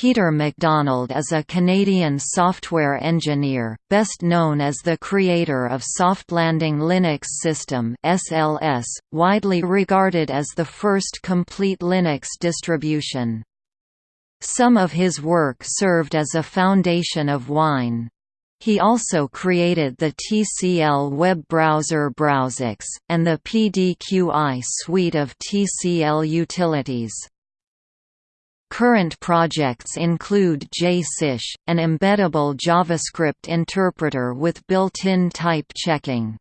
Peter MacDonald is a Canadian software engineer, best known as the creator of Softlanding Linux System (SLS), widely regarded as the first complete Linux distribution. Some of his work served as a foundation of Wine. He also created the TCL web browser BrowseX, and the PDQI suite of TCL utilities. Current projects include JSIsh, an embeddable JavaScript interpreter with built-in type checking.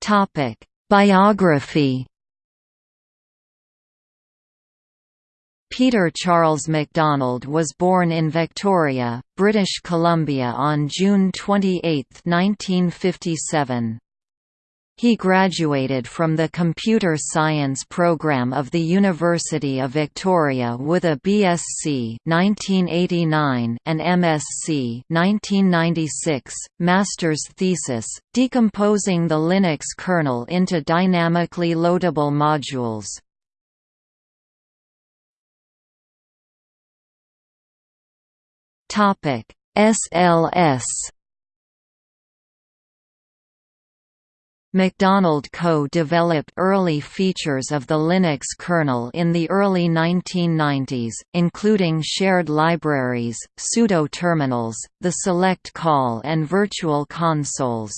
Topic: Biography. Peter Charles MacDonald was born in Victoria, British Columbia on June 28, 1957. He graduated from the Computer Science program of the University of Victoria with a BSc 1989 and MSc 1996 master's thesis, decomposing the Linux kernel into dynamically loadable modules. Topic: SLS MacDonald co-developed early features of the Linux kernel in the early 1990s, including shared libraries, pseudo-terminals, the select call and virtual consoles.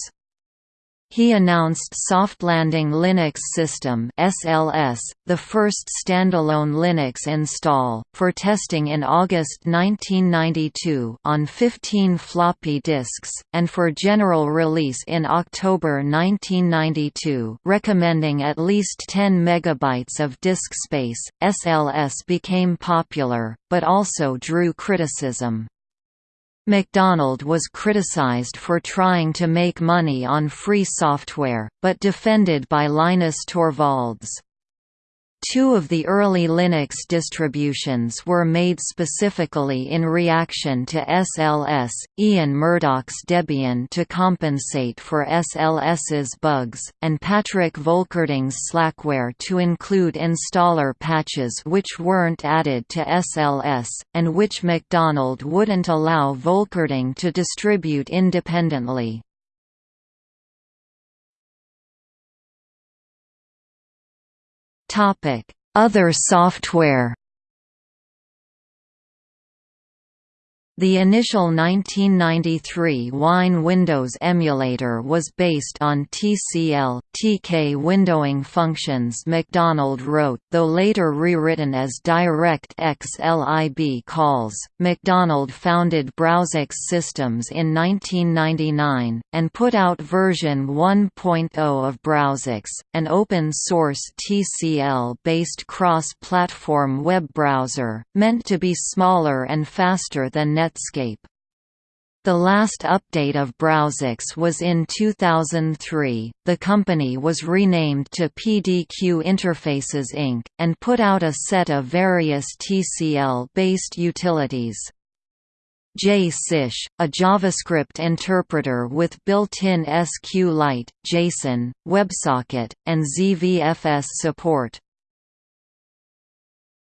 He announced Softlanding Linux System (SLS), the first standalone Linux install, for testing in August 1992 on 15 floppy disks, and for general release in October 1992, recommending at least 10 megabytes of disk space. SLS became popular, but also drew criticism. MacDonald was criticized for trying to make money on free software, but defended by Linus Torvalds. Two of the early Linux distributions were made specifically in reaction to SLS, Ian Murdock's Debian to compensate for SLS's bugs, and Patrick Volkerding's Slackware to include installer patches which weren't added to SLS, and which MacDonald wouldn't allow Volkerding to distribute independently. Other software The initial 1993 Wine Windows emulator was based on TCL, TK windowing functions MacDonald wrote though later rewritten as direct Xlib calls. MacDonald founded BrowseX Systems in 1999, and put out version 1.0 of BrowseX, an open-source TCL-based cross-platform web browser, meant to be smaller and faster than Netscape. The last update of BrowseX was in 2003. The company was renamed to PDQ Interfaces Inc., and put out a set of various TCL based utilities. JSIsh, a JavaScript interpreter with built-in SQLite, JSON, WebSocket, and ZVFS support.